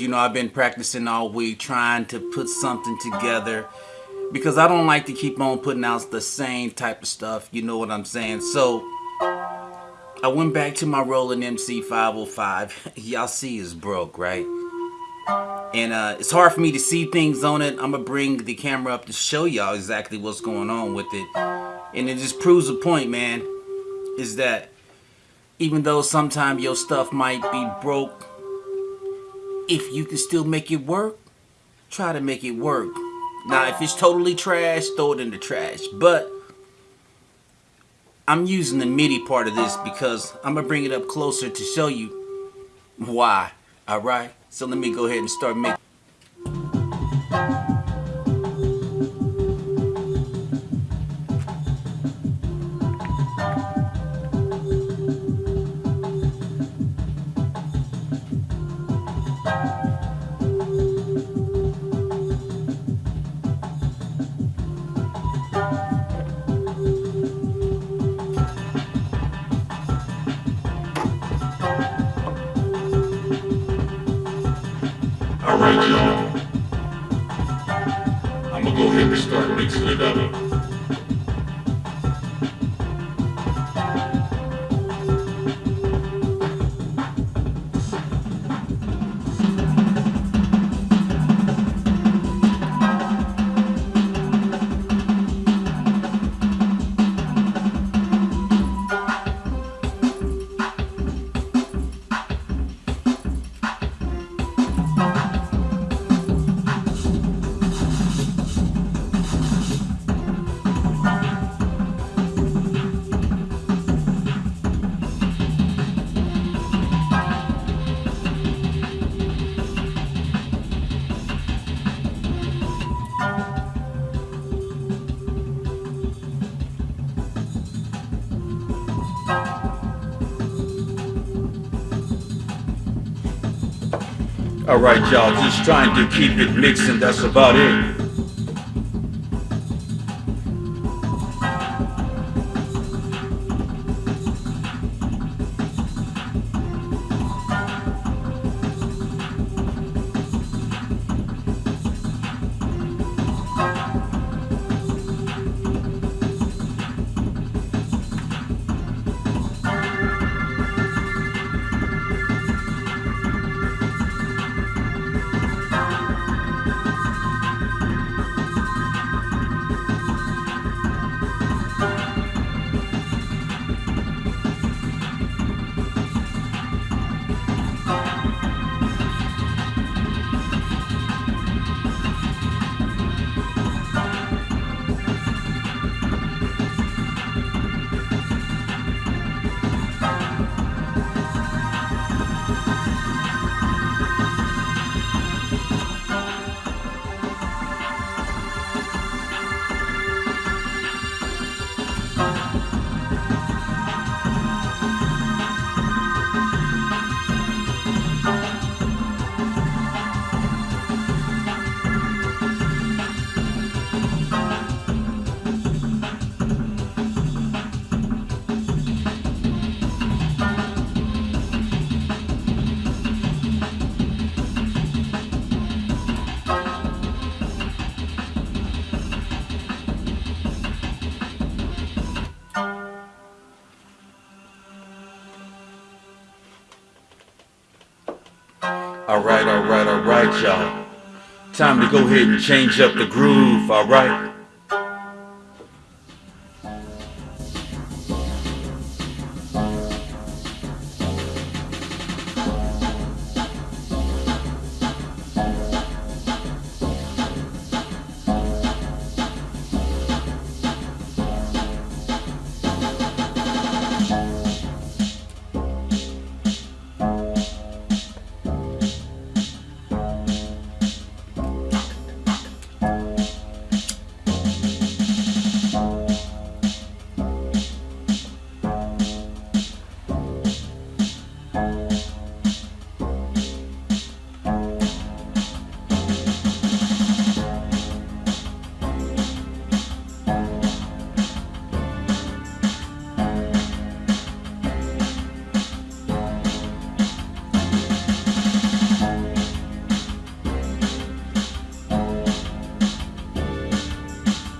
You know, I've been practicing all week trying to put something together because I don't like to keep on putting out the same type of stuff. You know what I'm saying? So I went back to my Roland MC 505. Y'all see is broke, right? And uh, it's hard for me to see things on it. I'm going to bring the camera up to show y'all exactly what's going on with it. And it just proves a point, man, is that even though sometimes your stuff might be broke, if you can still make it work, try to make it work. Now, if it's totally trash, throw it in the trash. But I'm using the MIDI part of this because I'm going to bring it up closer to show you why. All right? So let me go ahead and start making. Alright y'all. I'm gonna go ahead and start mixing it up. Alright y'all, just trying to keep it mixing, that's about it. Alright, alright, alright, y'all. Time to go ahead and change up the groove, alright?